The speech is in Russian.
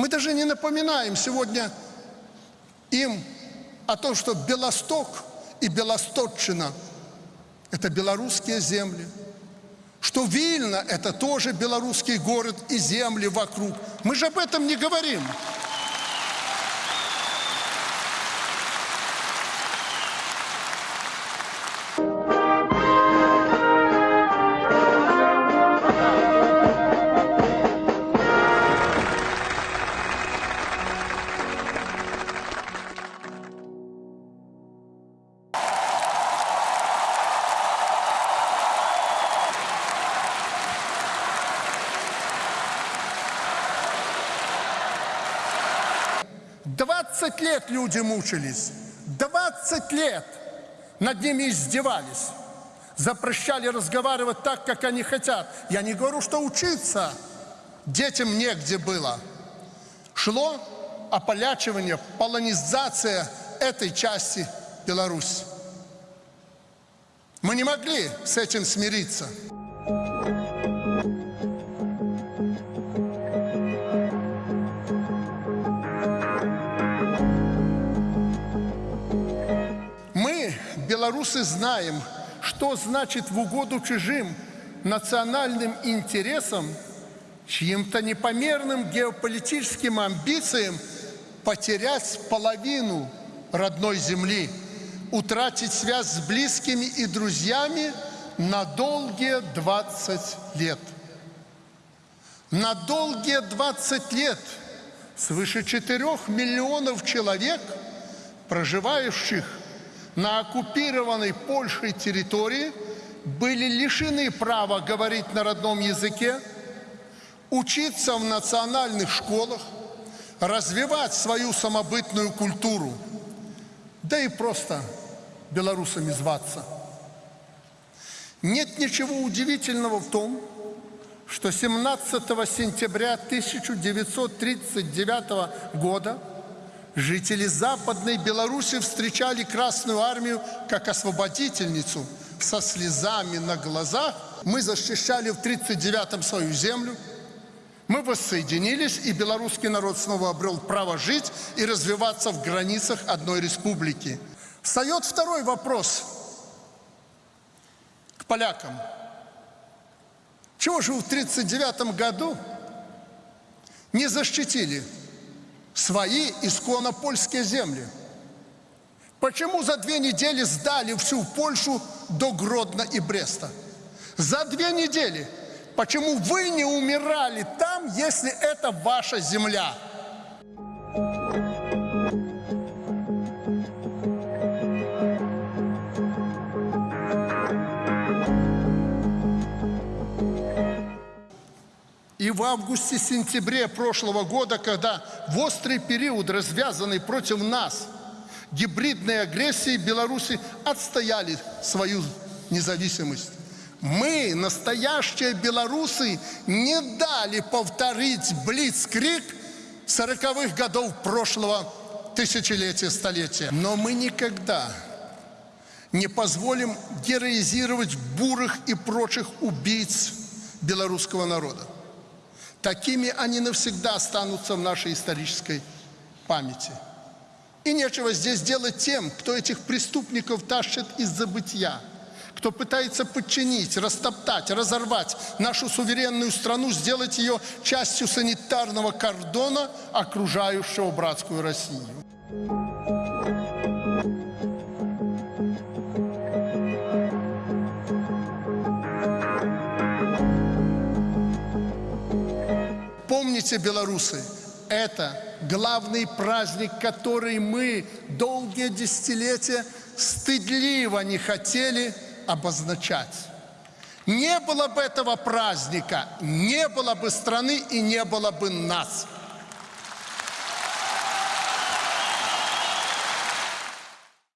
Мы даже не напоминаем сегодня им о том, что Белосток и Белосточчина – это белорусские земли, что Вильна – это тоже белорусский город и земли вокруг. Мы же об этом не говорим. 20 лет люди мучились. 20 лет над ними издевались. Запрещали разговаривать так, как они хотят. Я не говорю, что учиться детям негде было. Шло ополячивание, полонизация этой части Беларуси. Мы не могли с этим смириться. Белорусы знаем, что значит в угоду чужим национальным интересам, чьим-то непомерным геополитическим амбициям потерять половину родной земли, утратить связь с близкими и друзьями на долгие 20 лет. На долгие 20 лет свыше 4 миллионов человек, проживающих на оккупированной Польшей территории были лишены права говорить на родном языке, учиться в национальных школах, развивать свою самобытную культуру, да и просто белорусами зваться. Нет ничего удивительного в том, что 17 сентября 1939 года Жители Западной Беларуси встречали Красную Армию как освободительницу. Со слезами на глазах мы защищали в 1939-м свою землю. Мы воссоединились, и белорусский народ снова обрел право жить и развиваться в границах одной республики. Встает второй вопрос к полякам. Чего же в 1939 году не защитили свои исконно польские земли. Почему за две недели сдали всю Польшу до Гродно и Бреста? За две недели. Почему вы не умирали там, если это ваша земля? И в августе-сентябре прошлого года, когда в острый период, развязанный против нас, гибридной агрессии Беларуси отстояли свою независимость. Мы, настоящие белорусы, не дали повторить блицкрик сороковых годов прошлого тысячелетия, столетия. Но мы никогда не позволим героизировать бурых и прочих убийц белорусского народа. Такими они навсегда останутся в нашей исторической памяти. И нечего здесь делать тем, кто этих преступников тащит из забытия, кто пытается подчинить, растоптать, разорвать нашу суверенную страну, сделать ее частью санитарного кордона, окружающего братскую Россию. Помните, белорусы, это главный праздник, который мы долгие десятилетия стыдливо не хотели обозначать. Не было бы этого праздника, не было бы страны и не было бы нас.